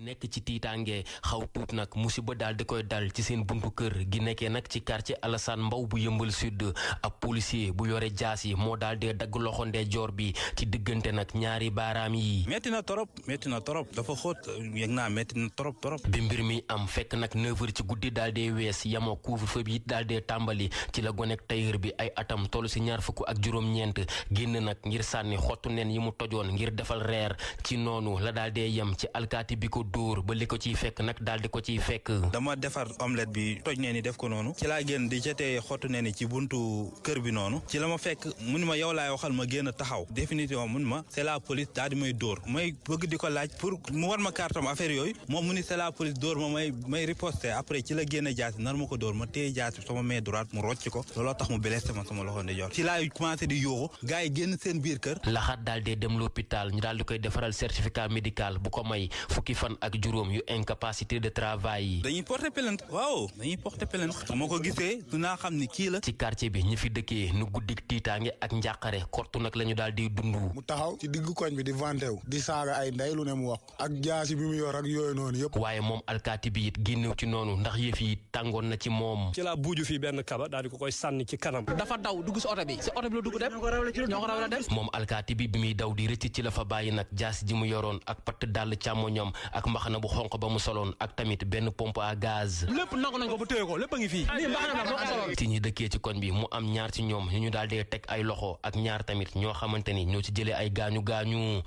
nekk ci tiitaange xaw tuut nag musiba daal di koy dal ci seen buntu kër gi nekkee nag ci quartier Alassane Mbaw bu yëmbal sud ab policier bu yore jaas yi moo daal dee dagg loxo ndeyjoor bi ci diggante nag ñaari baaraam yi. metti na torop metti na torop dafa xóot yëg naa metti na torop torop. bi mbir mi am fekk nag 9h ci guddi daal dee wees yamoo couvre-feu bi daal dee tàmbali ci la gonek tailleur bi ay atam toll si ñaar fukk ak juróom-ñeent génn nag ngir sànni xottu nen yi mu tojoon ngir defal reer ci noonu la daal dee yem ci alkaati bi ko dóor ba li ko ciy fekk nag daal di ko ciy fekk. dama defar omelette bi toj nee ni def ko noonu ci laa génn di jotee xottu nee ni ci buntu kër bi noonu ci la ma fekk mun ma yow laay waxal ma génn taxaw définitivement mun ma c'est la police daal di may dóor may bëgg di ko laaj pour mu war ma kartam affaire yooyu moom mu ni c'est la police dóor ma may may riposter après ci la génn jaasi nar ma ko dóor ma téye jaasi sama main droite mu rocc ko looloo tax mu blessé ma sama loxo ndeyjoor ci laay commencé di yóoxu gars yi génn seen biir kër laxaat daal dee dem l'hôpital ñu daal di koy defaral certificat médical bu ko may fukki fan ak juróom yu incapacité de travail dañuy porter plainte waaw dañuy porter plainte moo ko gisee du naa xam ni kii la ci quartier bi ñi fi dëkkee nu guddik tiitaange ak njàqare kortu nag la ñu daal di dund. mu taxaw ci diggu koñ bi di vanté wu di saaga ay ndey lu ne mu wax ak jaasi bi mu yor ak yooyu noonu yëpp. waaye moom alkaati bi it génnew ci noonu ndax yëf yi tàngoon na ci moom. ci laa buuju fii benn kaba daal di ko koy sànni ci kanam. dafa daw dugg si oto bi si oto bi la dugg dem ñoo ko rawale dem. moom alkaati bi bi muy daw di rëcc ci la fa bàyyi nag jaasi ji mu yoroon ak patt dàll càmmoñam ak mbaxana bu xonq ba mu soloon ak tamit benn pompe à gaz. lépp nangu nañ ko bu téye ko lépp a ngi fii. lii mbaxana la moo ko soloon. ci ñi dëkkee ci koñ bi mu am ñaar ci ñoom ñu ñu daal dee teg ay loxo ak ñaar tamit ñoo xamante ni ñoo ci jëlee ay gaañu gaañu